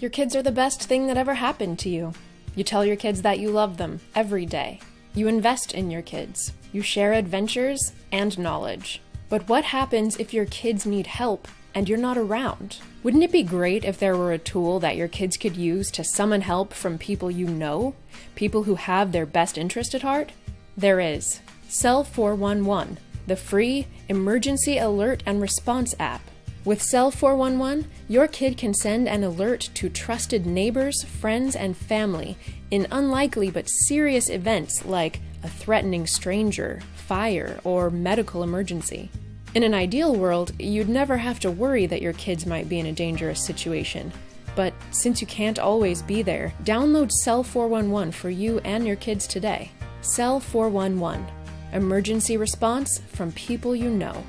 Your kids are the best thing that ever happened to you. You tell your kids that you love them every day. You invest in your kids. You share adventures and knowledge. But what happens if your kids need help and you're not around? Wouldn't it be great if there were a tool that your kids could use to summon help from people you know? People who have their best interest at heart? There is. Cell 411, the free emergency alert and response app. With Cell 411, your kid can send an alert to trusted neighbors, friends, and family in unlikely but serious events like a threatening stranger, fire, or medical emergency. In an ideal world, you'd never have to worry that your kids might be in a dangerous situation. But since you can't always be there, download Cell 411 for you and your kids today. Cell 411 Emergency response from people you know.